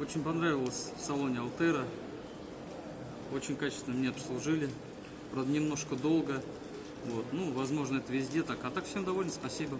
Очень понравилось в салоне Алтера. Очень качественно мне обслужили. Правда, немножко долго. Вот. Ну, возможно, это везде так. А так всем доволен, спасибо.